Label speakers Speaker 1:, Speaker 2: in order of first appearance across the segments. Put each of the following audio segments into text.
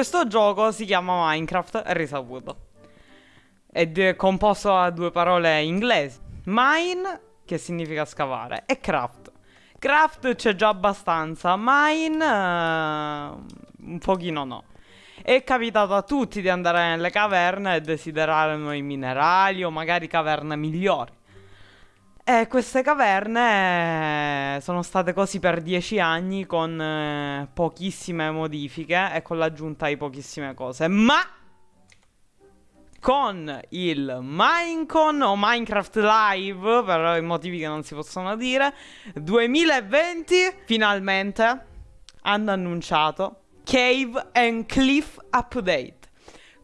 Speaker 1: Questo gioco si chiama Minecraft, è risaputo. È composto da due parole inglesi. Mine, che significa scavare, e craft. Craft c'è già abbastanza, mine uh, un pochino no. È capitato a tutti di andare nelle caverne e desiderare nuovi minerali o magari caverne migliori. E queste caverne sono state così per dieci anni con eh, pochissime modifiche e con l'aggiunta di pochissime cose. Ma con il Minecon o Minecraft Live, per i motivi che non si possono dire, 2020 finalmente hanno annunciato Cave and Cliff Update.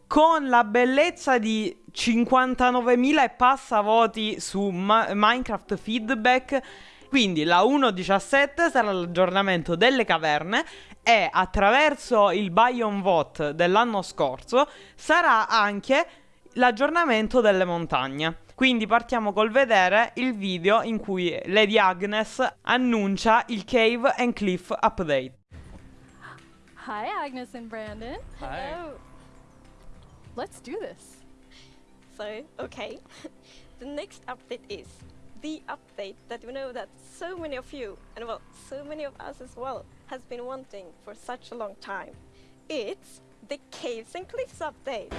Speaker 1: Con la bellezza di 59.000 e passa voti su Ma Minecraft Feedback. Quindi la 1.17 sarà l'aggiornamento delle caverne e attraverso il Biome Vote dell'anno scorso sarà anche l'aggiornamento delle montagne. Quindi partiamo col vedere il video in cui Lady Agnes annuncia il Cave and Cliff Update.
Speaker 2: Hi, Agnes and Brandon.
Speaker 1: Hi.
Speaker 2: Hello. Let's do this.
Speaker 3: So, okay. the next update is the update that we know that so many of you, and well, so many of us as well, has been wanting for such a long time. It's the Caves and Cliffs update.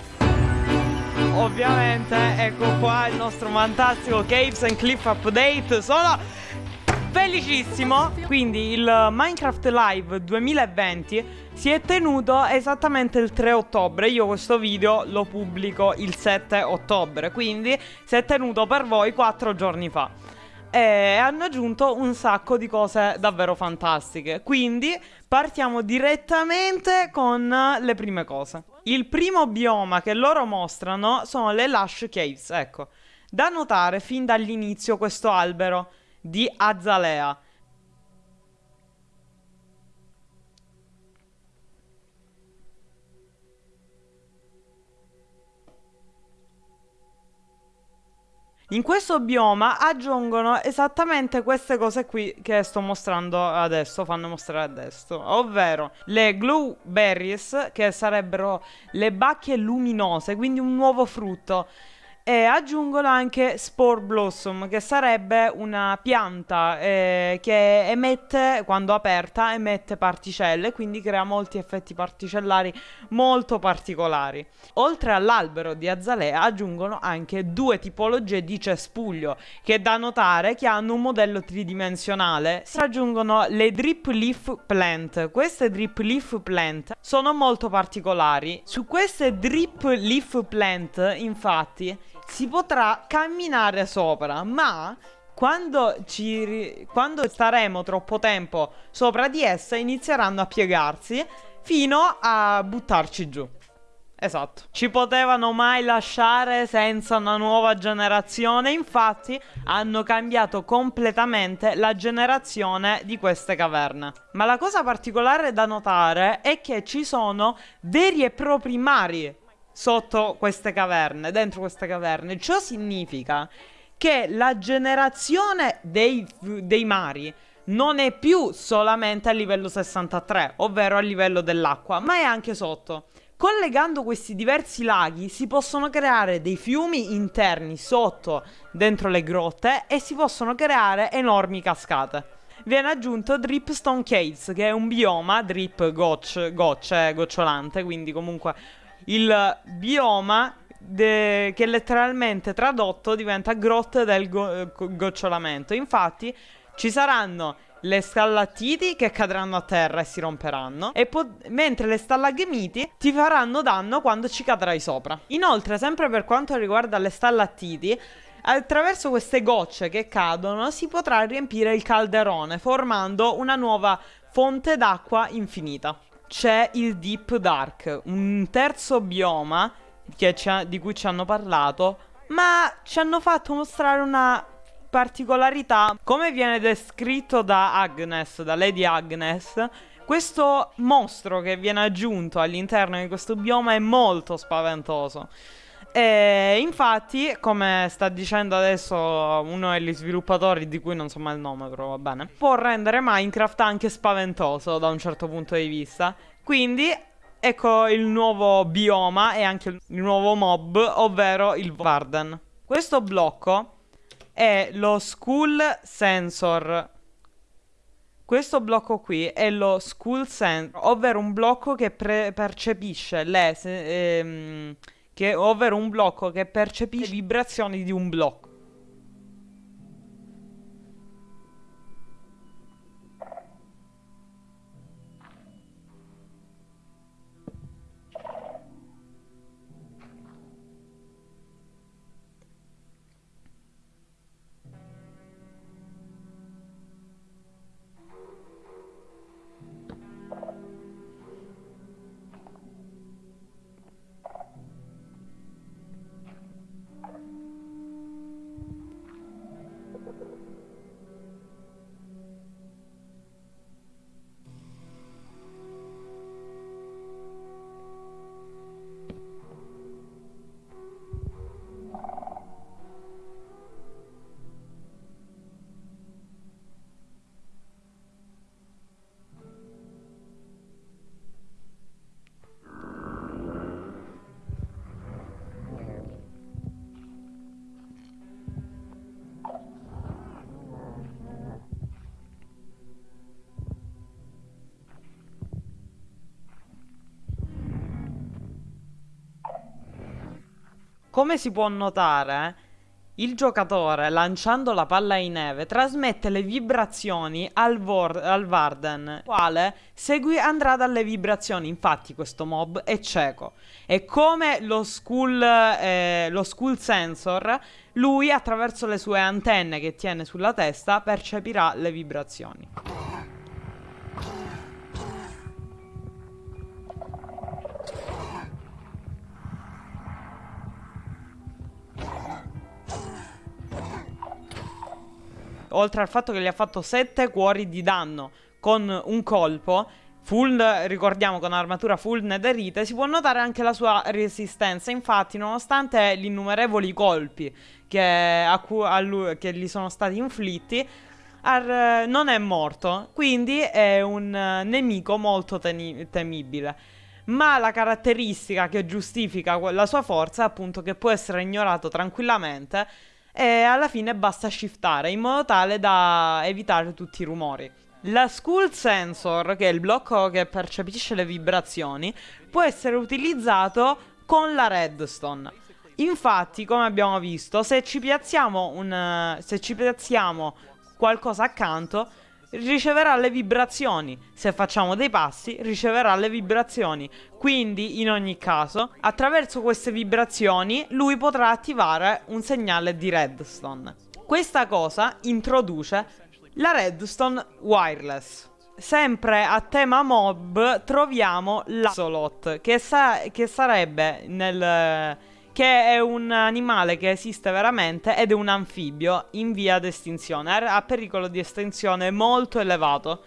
Speaker 1: Ovviamente, ecco qua il nostro fantastico Caves and Cliff Update. Sono felicissimo. Quindi il Minecraft Live 2020 si è tenuto esattamente il 3 ottobre. Io questo video lo pubblico il 7 ottobre, quindi si è tenuto per voi 4 giorni fa. E hanno aggiunto un sacco di cose davvero fantastiche. Quindi partiamo direttamente con le prime cose. Il primo bioma che loro mostrano sono le Lush Caves, ecco. Da notare fin dall'inizio questo albero di Azalea. In questo bioma aggiungono esattamente queste cose qui che sto mostrando adesso, fanno mostrare adesso, ovvero le glue berries che sarebbero le bacche luminose, quindi un nuovo frutto e aggiungono anche Spore Blossom, che sarebbe una pianta eh, che emette, quando aperta, emette particelle, quindi crea molti effetti particellari molto particolari. Oltre all'albero di azalea aggiungono anche due tipologie di cespuglio, che è da notare che hanno un modello tridimensionale. Si aggiungono le Drip Leaf Plant. Queste Drip Leaf Plant sono molto particolari. Su queste Drip Leaf Plant, infatti, si potrà camminare sopra, ma quando, ci, quando staremo troppo tempo sopra di essa inizieranno a piegarsi fino a buttarci giù. Esatto. Ci potevano mai lasciare senza una nuova generazione, infatti hanno cambiato completamente la generazione di queste caverne. Ma la cosa particolare da notare è che ci sono veri e propri mari sotto queste caverne, dentro queste caverne. Ciò significa che la generazione dei, dei mari non è più solamente a livello 63, ovvero a livello dell'acqua, ma è anche sotto. Collegando questi diversi laghi si possono creare dei fiumi interni sotto dentro le grotte e si possono creare enormi cascate. Viene aggiunto Dripstone Caves, che è un bioma, drip gocce, gocce, gocciolante, quindi comunque il bioma de- che letteralmente tradotto diventa grotte del go- gocciolamento. Infatti ci saranno le stallattiti che cadranno a terra e si romperanno, e mentre le stallagmiti ti faranno danno quando ci cadrai sopra. Inoltre, sempre per quanto riguarda le stallattiti, attraverso queste gocce che cadono si potrà riempire il calderone, formando una nuova fonte d'acqua infinita c'è il Deep Dark, un terzo bioma di cui ci hanno parlato, ma ci hanno fatto mostrare una particolarità. Come viene descritto da Agnes, da Lady Agnes, questo mostro che viene aggiunto all'interno di questo bioma è molto spaventoso. E infatti, come sta dicendo adesso uno degli sviluppatori di cui non so mai il nome, però va bene, può rendere Minecraft anche spaventoso da un certo punto di vista. Quindi ecco il nuovo bioma e anche il nuovo mob, ovvero il Varden. Questo blocco è lo School Sensor. Questo blocco qui è lo School Sensor, ovvero un blocco che percepisce le... Ehm, che, ovvero un blocco che percepisce vibrazioni di un blocco. Come si può notare, il giocatore, lanciando la palla in neve, trasmette le vibrazioni al, al Varden, quale segui andrà dalle vibrazioni. Infatti questo mob è cieco. E come lo school, eh, lo school sensor, lui attraverso le sue antenne che tiene sulla testa percepirà le vibrazioni. Oltre al fatto che gli ha fatto 7 cuori di danno con un colpo, full, ricordiamo con armatura full netherite, si può notare anche la sua resistenza. Infatti, nonostante gli innumerevoli colpi che, lui, che gli sono stati inflitti, Ar, non è morto, quindi è un nemico molto temibile. Ma la caratteristica che giustifica la sua forza è appunto che può essere ignorato tranquillamente e alla fine basta shiftare in modo tale da evitare tutti i rumori. La School Sensor, che è il blocco che percepisce le vibrazioni, può essere utilizzato con la Redstone. Infatti, come abbiamo visto, se ci piazziamo, un, se ci piazziamo qualcosa accanto, riceverà le vibrazioni. Se facciamo dei passi, riceverà le vibrazioni. Quindi, in ogni caso, attraverso queste vibrazioni, lui potrà attivare un segnale di redstone. Questa cosa introduce la redstone wireless. Sempre a tema mob troviamo l'Axolot, che, sa che sarebbe nel che è un animale che esiste veramente ed è un anfibio in via d'estinzione, ha pericolo di estinzione molto elevato.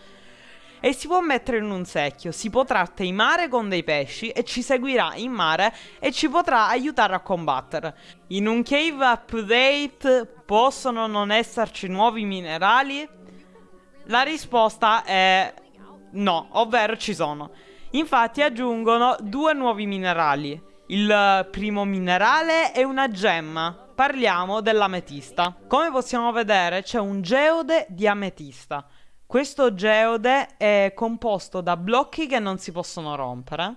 Speaker 1: E si può mettere in un secchio, si potrà teimare con dei pesci e ci seguirà in mare e ci potrà aiutare a combattere. In un cave update possono non esserci nuovi minerali? La risposta è no, ovvero ci sono. Infatti aggiungono due nuovi minerali, il primo minerale è una gemma. Parliamo dell'ametista. Come possiamo vedere c'è un geode di ametista. Questo geode è composto da blocchi che non si possono rompere.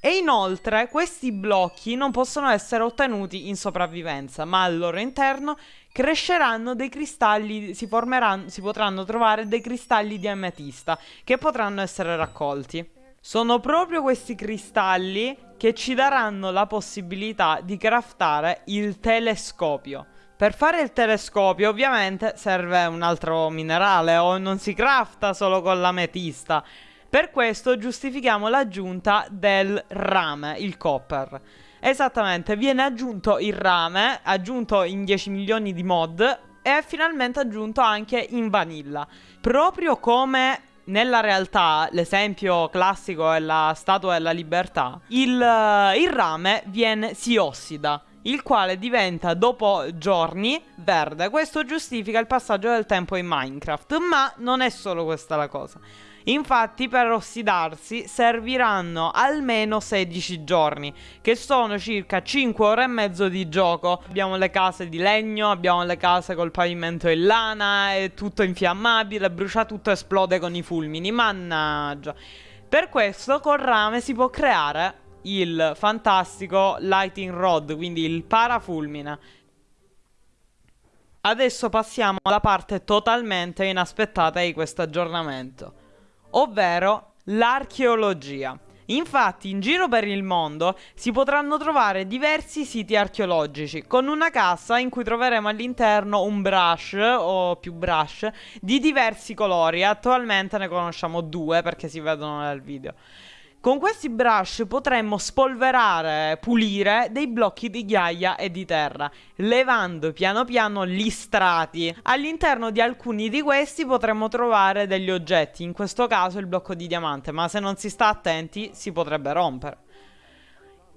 Speaker 1: E inoltre questi blocchi non possono essere ottenuti in sopravvivenza, ma al loro interno cresceranno dei cristalli, si, si potranno trovare dei cristalli di ametista che potranno essere raccolti. Sono proprio questi cristalli che ci daranno la possibilità di craftare il telescopio. Per fare il telescopio ovviamente serve un altro minerale o non si crafta solo con l'ametista. Per questo giustifichiamo l'aggiunta del rame, il copper. Esattamente, viene aggiunto il rame, aggiunto in 10 milioni di mod e finalmente aggiunto anche in vanilla. Proprio come nella realtà, l'esempio classico è la statua della libertà, il, eh, il rame viene, si ossida il quale diventa dopo giorni verde. Questo giustifica il passaggio del tempo in Minecraft, ma non è solo questa la cosa. Infatti per ossidarsi serviranno almeno 16 giorni, che sono circa 5 ore e mezzo di gioco. Abbiamo le case di legno, abbiamo le case col pavimento in lana, è tutto infiammabile, brucia tutto, esplode con i fulmini, mannaggia. Per questo col rame si può creare il fantastico Lighting Rod, quindi il parafulmine. Adesso passiamo alla parte totalmente inaspettata di questo aggiornamento, ovvero l'archeologia. Infatti in giro per il mondo si potranno trovare diversi siti archeologici con una cassa in cui troveremo all'interno un brush o più brush di diversi colori. Attualmente ne conosciamo due perché si vedono nel video. Con questi brush potremmo spolverare, pulire dei blocchi di ghiaia e di terra, levando piano piano gli strati. All'interno di alcuni di questi potremmo trovare degli oggetti, in questo caso il blocco di diamante, ma se non si sta attenti si potrebbe rompere.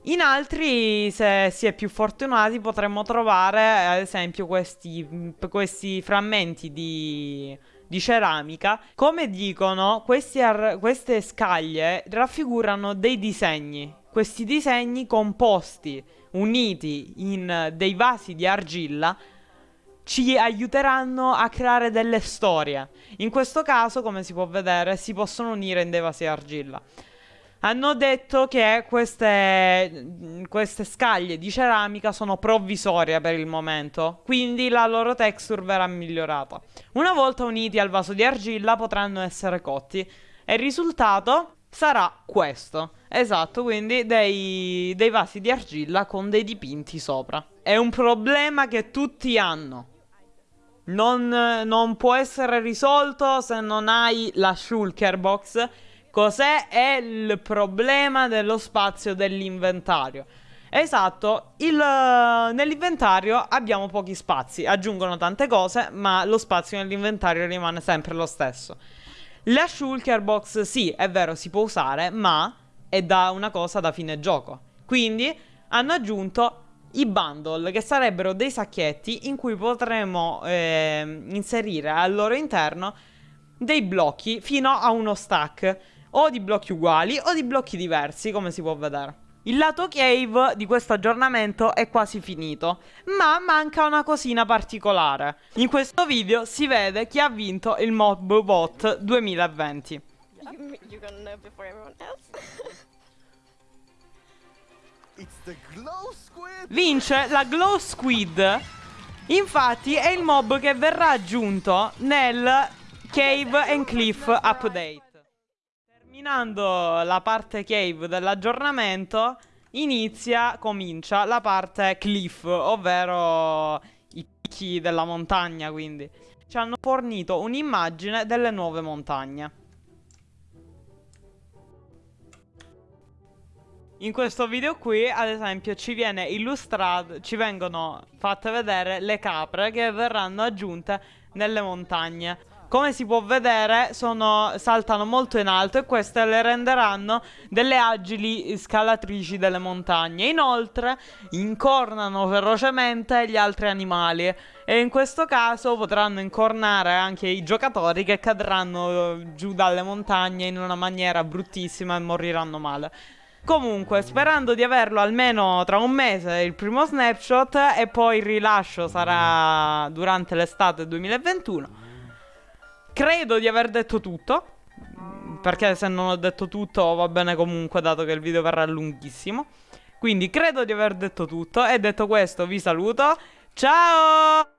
Speaker 1: In altri, se si è più fortunati, potremmo trovare ad esempio questi, questi frammenti di di ceramica. Come dicono, queste scaglie raffigurano dei disegni. Questi disegni composti, uniti in dei vasi di argilla, ci aiuteranno a creare delle storie. In questo caso, come si può vedere, si possono unire in dei vasi di argilla hanno detto che queste, queste, scaglie di ceramica sono provvisorie per il momento, quindi la loro texture verrà migliorata. Una volta uniti al vaso di argilla potranno essere cotti e il risultato sarà questo. Esatto, quindi dei, dei vasi di argilla con dei dipinti sopra. È un problema che tutti hanno. Non, non può essere risolto se non hai la shulker box Cos'è è il problema dello spazio dell'inventario? Esatto, nell'inventario abbiamo pochi spazi, aggiungono tante cose, ma lo spazio nell'inventario rimane sempre lo stesso. La shulker box sì, è vero, si può usare, ma è da una cosa da fine gioco. Quindi hanno aggiunto i bundle, che sarebbero dei sacchetti in cui potremo eh, inserire al loro interno dei blocchi fino a uno stack o di blocchi uguali o di blocchi diversi, come si può vedere. Il lato cave di questo aggiornamento è quasi finito, ma manca una cosina particolare. In questo video si vede chi ha vinto il Mob Bot 2020. Vince la Glow Squid. Infatti è il mob che verrà aggiunto nel Cave and Cliff Update. Terminando la parte cave dell'aggiornamento, inizia, comincia la parte cliff, ovvero i picchi della montagna, quindi. Ci hanno fornito un'immagine delle nuove montagne. In questo video qui, ad esempio, ci viene illustrato, ci vengono fatte vedere le capre che verranno aggiunte nelle montagne. Come si può vedere sono, saltano molto in alto e queste le renderanno delle agili scalatrici delle montagne. Inoltre incornano ferocemente gli altri animali e in questo caso potranno incornare anche i giocatori che cadranno giù dalle montagne in una maniera bruttissima e moriranno male. Comunque, sperando di averlo almeno tra un mese il primo snapshot e poi il rilascio sarà durante l'estate 2021. Credo di aver detto tutto. Perché se non ho detto tutto va bene comunque, dato che il video verrà lunghissimo. Quindi credo di aver detto tutto. E detto questo, vi saluto. Ciao!